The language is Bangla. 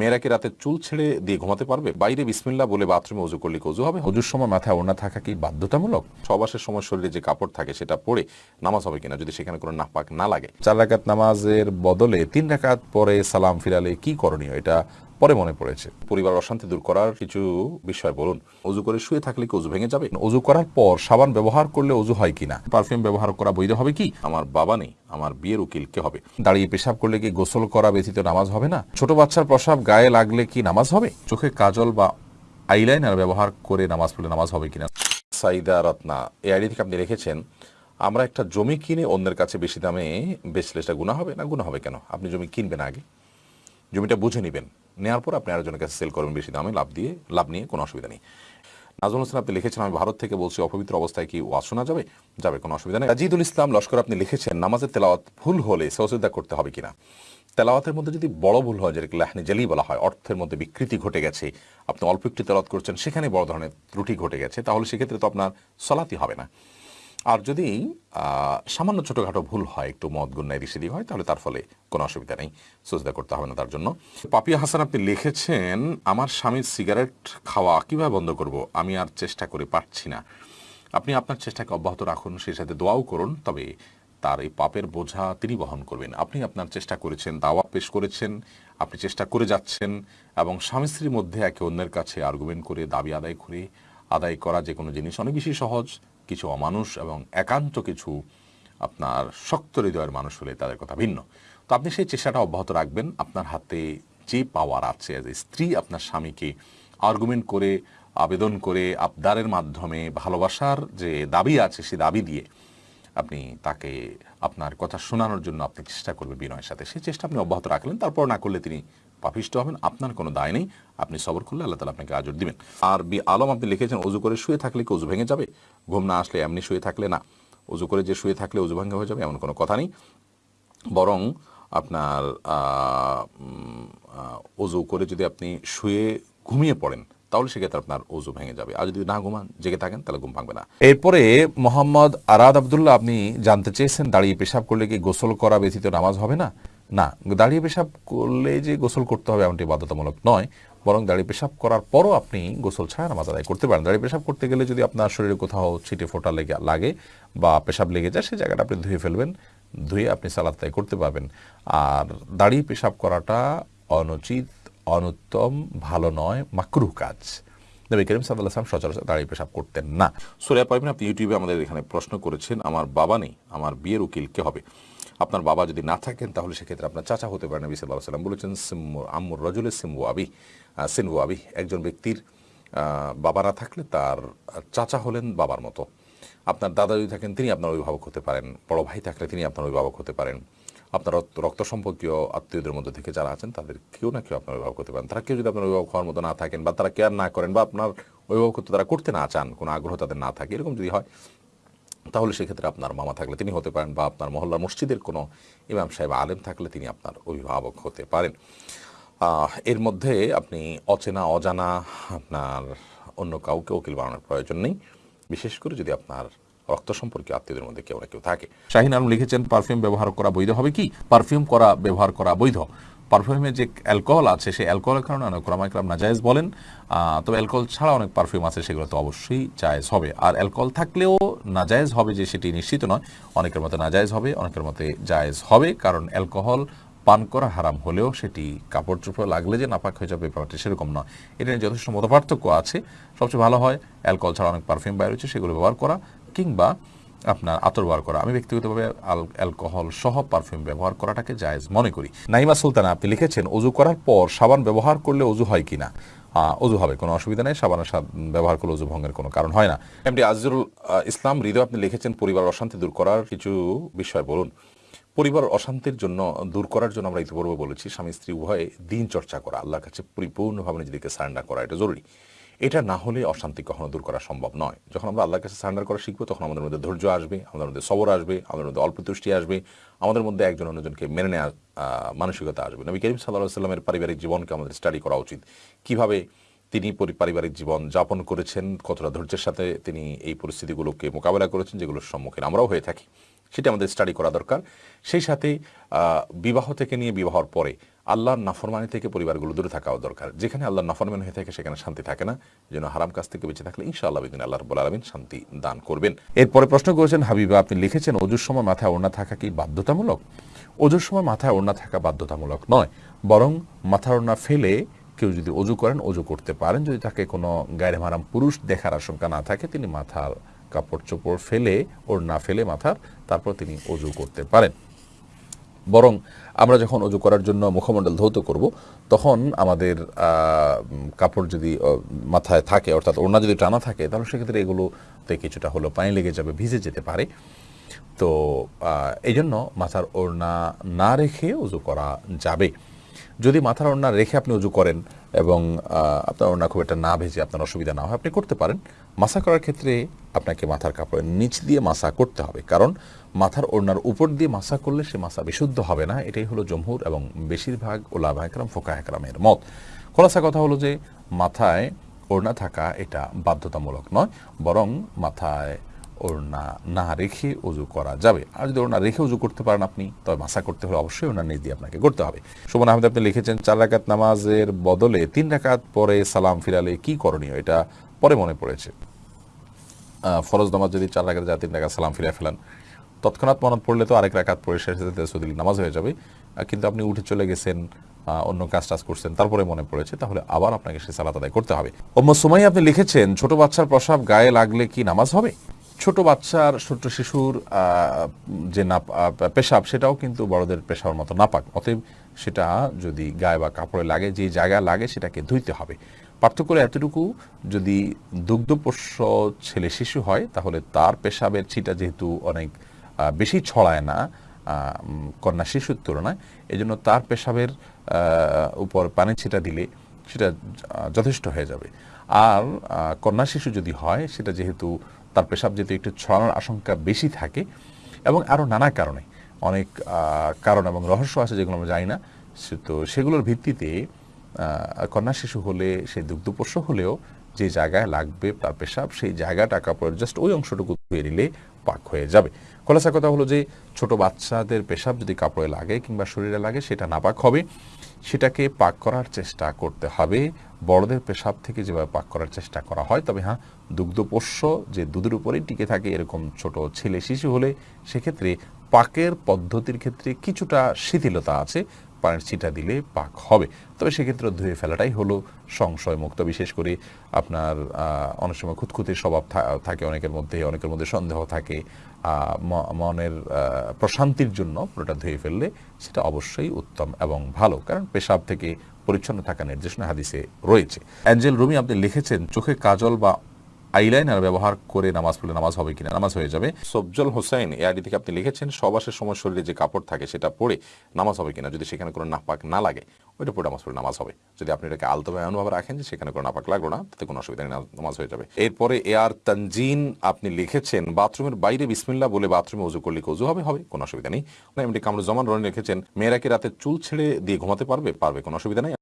মেয়েরা কি রাতে চুল ছেড়ে দিয়ে ঘুমাতে পারবে? বাইরে বিসমিল্লা বলে বাথরুমে উজু করলে উজু হবে? উজুর সময় মাথায় ওড়না থাকা কি বাধ্যতামূলক? সবাসের সময় শরীরে যে কাপড় থাকে সেটা পরে নামাজ হবে কিনা যদি সেখানে কোনো নাপাক না লাগে? চার রাকাত নামাজের বদলে তিন রাকাত পরে সালাম ফিরালে কি করণীয়? এটা পরে মনে পড়েছে। পরিবার অশান্তি দূর করার কিছু বিষয় বলুন। অজু করে শুয়ে থাকলে কি অজু ভেঙে যাবে? অজু করার পর সাবান ব্যবহার করলে অজু হয় কিনা? পারফিউম ব্যবহার করা বৈধ হবে কি? আমার বাবা নেই, আমার বিয়ের উকিল কে হবে। দাঁড়িয়ে পেশাব করলে কি গোসল করা ব্যতীত নামাজ হবে না? ছোট বাচ্চার প্রসাব গায়ে লাগলে কি নামাজ হবে? চোখে কাজল বা আইলাইনার ব্যবহার করে নামাজ পড়লে নামাজ হবে কিনা? সাইদা রত্না, এই আইডি থেকে আপনি রেখেছেন আমরা একটা জমি কিনে অন্যের কাছে বেশি দামে বেচলে সেটা গুণা হবে না? গুণা হবে কেন? আপনি জমি কিনবেন আগে। জমিটা বুঝে নেবেন। নেওয়ার পর আপনি আরেকজনের কাছে সেল করবেন বেশি দামে, লাভ দিয়ে, লাভ নিয়ে কোনো অসুবিধা নেই। নাজমুল হোসেন, আপনি লিখেছেন, আমি ভারত থেকে বলছি, অপবিত্র অবস্থায় কি ওয়াজ শোনা যাবে? যাবে, কোনো অসুবিধা নেই। রাজিদুল ইসলাম লস্কর, আপনি লিখেছেন, নামাজের তেলাওয়াত ভুল হলে সহযোগিতা করতে হবে কিনা? তেলাওয়াতের মধ্যে যদি বড় ভুল হয়, যেটাকে লাহনি জালি বলা হয়, অর্থের মধ্যে বিকৃতি ঘটে গেছে, আপনি অল্প একটু তেলাওয়াত করছেন, সেখানে বড় ধরনের ত্রুটি ঘটে গেছে, তাহলে সেক্ষেত্রে তো আপনার সলাতি হবে না। আর যদি সামান্য ছোটোখাটো ভুল হয়, একটু মদ গুন্নায় দিশিদি হয়, তাহলে তার ফলে কোনো অসুবিধা নেই। সুজদা করতে হবে না তার জন্য। পাপিয়া হাসান, আপনি লিখেছেন, আমার স্বামীর সিগারেট খাওয়া কীভাবে বন্ধ করব? আমি আর চেষ্টা করে পারছি না। আপনি আপনার চেষ্টাকে অব্যাহত রাখুন, সেই সাথে দোয়াও করুন, তবে তার এই পাপের বোঝা তিনি বহন করবেন। আপনি আপনার চেষ্টা করেছেন দাওয়া পেশ করেছেন, আপনি চেষ্টা করে যাচ্ছেন, এবং স্বামী স্ত্রীর মধ্যে একে অন্যের কাছে আর্গুমেন্ট করে, দাবি আদায় করে আদায় করা যে কোনো জিনিস অনেক বেশি সহজ, কিছু অমানুষ এবং একান্ত কিছু আপনার শক্ত হৃদয়ের মানুষ হলে তাদের কথা ভিন্ন। তো আপনি সেই চেষ্টাটা অব্যাহত রাখবেন। আপনার হাতে যে পাওয়ার আছে স্ত্রী আপনার স্বামীকে আর্গুমেন্ট করে, আবেদন করে, আবদারের মাধ্যমে ভালোবাসার যে দাবি আছে সে দাবি দিয়ে আপনি তাকে আপনার কথা শোনানোর জন্য আপনি চেষ্টা করবেন বিনয়ের সাথে। সেই চেষ্টা আপনি অব্যাহত রাখলেন, তারপর না করলে তিনি পাপিষ্ট হবেন, আপনার কোনো দায় নেই। আপনি সবর করলে আল্লাহ তালা আপনাকে আজর দিবেন। আর বি আলম আপনি লিখেছেন অজু করে শুয়ে থাকলে কি অজু ভেঙে যাবে? ঘুম না আসলে এমনি শুয়ে থাকলে না। অজু করে যে শুয়ে থাকলে অজু ভেঙে হয়ে যাবে, এমন কোনো কথা নেই। বরং আপনার অজু করে যদি আপনি শুয়ে ঘুমিয়ে পড়েন, তাহলে সেক্ষেত্রে আপনার অজু ভেঙে যাবে। আর যদি না ঘুমান, জেগে থাকেন, তাহলে ঘুম ভাঙবে না। এরপরে মোহাম্মদ আরাদ আবদুল্লাহ, আপনি জানতে চেয়েছেন, দাঁড়িয়ে পেশাব করলে কি গোসল করা ব্যতীত নামাজ হবে না? না, দাঁড়িয়ে পেশাব করলে যে গোসল করতে হবে এমনটি বাধ্যতামূলক নয়, বরং দাঁড়িয়ে পেশাব করার পরও আপনি গোসল ছাড়া নামাজ আদায় করতে পারেন। দাঁড়িয়ে পেশাব করতে গেলে যদি আপনার শরীরে কোথাও ছিটে ফোটা লেগে লাগে বা পেশাব লেগে যায় সেই জায়গাটা আপনি ধুয়ে ফেলবেন, ধুয়ে আপনি সালাদ তাই করতে পারবেন। আর দাঁড়িয়ে পেশাব করাটা অনুচিত, অনুত্তম, ভালো নয়, মাকরুহ কাজ। নবী করিম আসলাম সচরাচর দাঁড়িয়ে পেশাব করতেন না। সুরিয়া পাইবেন আপনি ইউটিউবে আমাদের এখানে প্রশ্ন করেছেন, আমার বাবা নেই, আমার বিয়ের উকিল কে হবে? আপনার বাবা যদি না থাকেন তাহলে সেক্ষেত্রে আপনার চাচা হতে পারেন নবী সাল্লাহ সাল্লাম বলেছেন সিম্মু আম্মুর আহ, সিনবু আবি একজন ব্যক্তির বাবা না থাকলে তার চাচা হলেন বাবার মতো। আপনার দাদা যদি থাকেন তিনি আপনার অভিভাবক হতে পারেন। বড় ভাই থাকলে তিনি আপনার অভিভাবক হতে পারেন। আপনার রক্ত সম্পর্কীয় আত্মীয়দের মধ্যে থেকে যারা আছেন তাদের কেউ না কেউ আপনার অভিভাবক হতে পারেন। তারা কেউ যদি আপনার অভিভাবক হওয়ার মতো না থাকেন বা তারা কেয়ার না করেন বা আপনার অভিভাবকত্ব তারা করতে না চান কোনো আগ্রহ তাদের না থাকে এরকম যদি হয় তাহলে সেক্ষেত্রে আপনার মামা থাকলে তিনি হতে পারেন বা আপনার মহল্লার মসজিদের কোনো ইমাম সাহেব আলেম থাকলে তিনি আপনার অভিভাবক হতে পারেন। এর মধ্যে আপনি অচেনা, অজানা, আপনার অন্য কাউকে উকিল বানানোর প্রয়োজন নেই। বিশেষ করে যদি আপনার রক্ত সম্পর্কে আত্মীয়দের মধ্যে কেউ না কেউ থাকে। শাহিন আলম লিখেছেন, পারফিউম ব্যবহার করা বৈধ হবে কি? পারফিউম করা, ব্যবহার করা বৈধ। পারফিউমে যে অ্যালকোহল আছে সেই অ্যালকোহলের কারণে অনেক রামাইকরাম নাজায়েজ বলেন। আহ, তবে অ্যালকোহল ছাড়া অনেক পারফিউম আছে সেগুলো তো অবশ্যই জায়েজ হবে। আর অ্যালকোহল থাকলেও নাজায়েজ হবে যে সেটি নিশ্চিত নয় অনেকের মতে নাজায়েজ হবে অনেকের মতে জায়েজ হবে কারণ অ্যালকোহল পান করা হারাম হলেও সেটি কাপড় চোপড় লাগলে যে নাপাক হয়ে যাবে ব্যাপারটি সেরকম নয়। এটা নিয়ে যথেষ্ট মতপার্থক্য আছে। সবচেয়ে ভালো হয় অ্যালকোহল ছাড়া অনেক পারফিউম বাইরে রয়েছে সেগুলো ব্যবহার করা কিংবা আপনার আতর ব্যবহার করা। আমি ব্যক্তিগতভাবে অ্যালকোহল সহ পারফিউম ব্যবহার করাটাকে জায়েজ মনে করি। নাইমা সুলতানা, আপনি লিখেছেন অজু করার পর সাবান ব্যবহার করলে অজু হয় কিনা? অজু হবে, কোনো অসুবিধা নেই সাবানের সাব- ব্যবহার করলে অজু ভঙ্গের কোনো কারণ হয় না। এমডি আজরুল ইসলাম, হৃদয়, আপনি লিখেছেন, পরিবার অশান্তি দূর করার কিছু বিষয় বলুন। পরিবার অশান্তির জন্য, দূর করার জন্য আমরা ইতিপূর্বে বলেছি স্বামী স্ত্রী উভয়ে দিন চর্চা করা, আল্লাহর কাছে পরিপূর্ণভাবে নিজেদেরকে সারেন্ডার করা, এটা জরুরি। এটা না হলে অশান্তি কখনো দূর করা সম্ভব নয়। যখন আমরা আল্লাহর কাছে সারেন্ডার করা শিখব, তখন আমাদের মধ্যে ধৈর্য আসবে, আমাদের মধ্যে সবর আসবে, আমাদের মধ্যে অল্প তুষ্টি আসবে, আমাদের মধ্যে একজন অন্যজনকে মেনে নেওয়ার মানসিকতা আসবে। নবী করিম সাল্লাহ সাল্লামের পারিবারিক জীবনকে আমাদের স্টাডি করা উচিত। কীভাবে তিনি পরি- পারিবারিক জীবন যাপন করেছেন, কতটা ধৈর্যের সাথে তিনি এই পরিস্থিতিগুলোকে মোকাবেলা করেছেন, যেগুলোর সম্মুখীন আমরাও হয়ে থাকি, সেটা আমাদের স্টাডি করা দরকার। সেই সাথে বিবাহ থেকে নিয়ে বিবাহর পরে আল্লাহর নাফরমানি থেকে পরিবারগুলো দূরে থাকাও দরকার। যেখানে আল্লাহর নাফরমানি হয়ে থাকে, সেখানে শান্তি থাকে না। যেন হারাম কাজ থেকে বেঁচে থাকলে ইনশাআল্লাহ বিদিন আল্লাহ রব্বুল আলমিন শান্তি দান করবেন। এরপরে প্রশ্ন করেছেন, হাবিবা, আপনি লিখেছেন অজুর সময় মাথায় ওড়না থাকা কি বাধ্যতামূলক? অজুর সময় মাথায় ওড়না থাকা বাধ্যতামূলক নয়। বরং মাথার ওড়না ফেলে কেউ যদি অজু করেন অজু করতে পারেন। যদি তাকে কোনো গায়ের মারাম পুরুষ দেখার আশঙ্কা না থাকে, তিনি মাথার কাপড় চোপড় ফেলে ওর না ফেলে মাথার, তারপর তিনি অজু করতে পারেন। বরং আমরা যখন অজু করার জন্য মুখমণ্ডল ধৌত করব, তখন আমাদের কাপড় যদি মাথায় থাকে, অর্থাৎ ওড়না যদি টানা থাকে, তাহলে সেক্ষেত্রে এগুলোতে কিছুটা হলো পানি লেগে যাবে, ভিজে যেতে পারে। তো এই জন্য মাথার ওড়না না রেখে উজু করা যাবে। যদি মাথার ওড়না রেখে আপনি উজু করেন এবং আপনার ওড়না খুব একটা না ভেজে আপনার অসুবিধা না হয়, আপনি করতে পারেন। মাসা করার ক্ষেত্রে আপনাকে মাথার কাপড়ের নিচ দিয়ে মাসা করতে হবে। কারণ মাথার ওড়নার উপর দিয়ে মাসা করলে সে মাসা বিশুদ্ধ হবে না। এটাই হলো জমহুর এবং বেশিরভাগ ওলামা একরাম ফোকা একরামের মত। খোলাসা কথা হলো যে, মাথায় ওড়না থাকা এটা বাধ্যতামূলক নয়, বরং মাথায় ওড়না না রেখে উজু করা যাবে। আর যদি ওড়না রেখে উজু করতে পারেন আপনি, তবে মাসা করতে হলে অবশ্যই ওড়না নিজ দিয়ে আপনাকে করতে হবে। সুমন আহমেদ, আপনি লিখেছেন, চার রাকাত নামাজের বদলে তিন রাকাত পরে সালাম ফিরালে কি করণীয়? এটা পরে মনে পড়েছে। ফরজ নামাজ যদি চার রাকাত যায়, তিন রাকাত সালাম ফিরে ফেলেন, তৎক্ষণাৎ মনত পড়লে তো আরেক রাকাত পরে শেষ তেসুদিল নামাজ হয়ে যাবে। কিন্তু আপনি উঠে চলে গেছেন অন্য কাজ টাজ করছেন, তারপরে মনে পড়েছে, তাহলে আবার আপনাকে সে সালাত আদায় করতে হবে। ওম্ম সুমাই আপনি লিখেছেন, ছোট বাচ্চার প্রসাব গায়ে লাগলে কি নামাজ হবে? ছোট বাচ্চার ছোট শিশুর যে না পেশাব, সেটাও কিন্তু বড়দের পেশার মতো নাপাক। অতএব সেটা যদি গায়ে বা কাপড়ে লাগে, যে জায়গা লাগে, সেটাকে ধুইতে হবে। পার্থক্য এতটুকু, যদি দুগ্ধপোষ্য ছেলে শিশু হয়, তাহলে তার পেশাবের ছিটা যেহেতু অনেক বেশি ছড়ায় না কন্যা শিশুর তুলনায়, এজন্য তার পেশাবের উপর পানি ছিটা দিলে সেটা যথেষ্ট হয়ে যাবে। আর কন্যা শিশু যদি হয়, সেটা যেহেতু তার পেশাব যেহেতু একটু ছড়ানোর আশঙ্কা বেশি থাকে, এবং আরও নানা কারণে, অনেক কারণ এবং রহস্য আছে যেগুলো আমরা জানি না তো সেগুলোর ভিত্তিতে কন্যা শিশু হলে, সে দুগ্ধপোষ্য হলেও যে জায়গায় লাগবে তার পেশাব, সেই জায়গাটা কাপড়ের জাস্ট ওই অংশটুকু ধুয়ে নিলে পাক হয়ে যাবে। খোলাসা কথা হলো যে, ছোট বাচ্চাদের পেশাব যদি কাপড়ে লাগে কিংবা শরীরে লাগে, সেটা নাপাক হবে। সেটাকে পাক করার চেষ্টা করতে হবে। বড়দের পেশাব থেকে যেভাবে পাক করার চেষ্টা করা হয়, তবে হ্যাঁ দুগ্ধপোষ্য যে দুধের উপরেই টিকে থাকে এরকম ছোট ছেলে শিশু হলে, সেক্ষেত্রে পাকের পদ্ধতির ক্ষেত্রে কিছুটা শিথিলতা আছে। পানির ছিটা দিলে পাক হবে। তবে সেক্ষেত্রে ধুয়ে ফেলাটাই হলো সংশয় মুক্ত বিশেষ করে আপনার অনেক সময় খুঁতখুতির স্বভাব থাকে অনেকের মধ্যে অনেকের মধ্যে সন্দেহ থাকে। মনের প্রশান্তির জন্য পুরোটা ধুয়ে ফেললে সেটা অবশ্যই উত্তম এবং ভালো। কারণ পেশাব থেকে পরিচ্ছন্ন থাকা নির্দেশনা হাদিসে রয়েছে। অ্যাঞ্জেল রুমি, আপনি লিখেছেন, চোখে কাজল বা আইলাইনার ব্যবহার করে নামাজ পড়লে নামাজ হবে কিনা? নামাজ হয়ে যাবে। সবজল হোসেন এই আইডি থেকে আপনি লিখেছেন সবাসের সময় শরীরে যে কাপড় থাকে সেটা পরে নামাজ হবে কিনা? যদি সেখানে কোনো নাপাক না লাগে, ওইটা পরে নামাজ পড়ে নামাজ হবে। যদি আপনি এটাকে আলতোভাবে এমনভাবে রাখেন যে সেখানে কোনো নাপাক লাগল না, তাতে কোনো অসুবিধা নেই, নামাজ হয়ে যাবে। এরপরে এ আর তানজিন, আপনি লিখেছেন, বাথরুমের বাইরে বিসমিল্লা বলে বাথরুমে উজু করলে উজু হবে? হবে, কোনো অসুবিধা নেই। এমনি কামরুজ্জামান রনি লিখেছেন, মেয়েরা কি রাতে চুল ছেড়ে দিয়ে ঘুমাতে পারবে? পারবে, কোনো অসুবিধা নেই।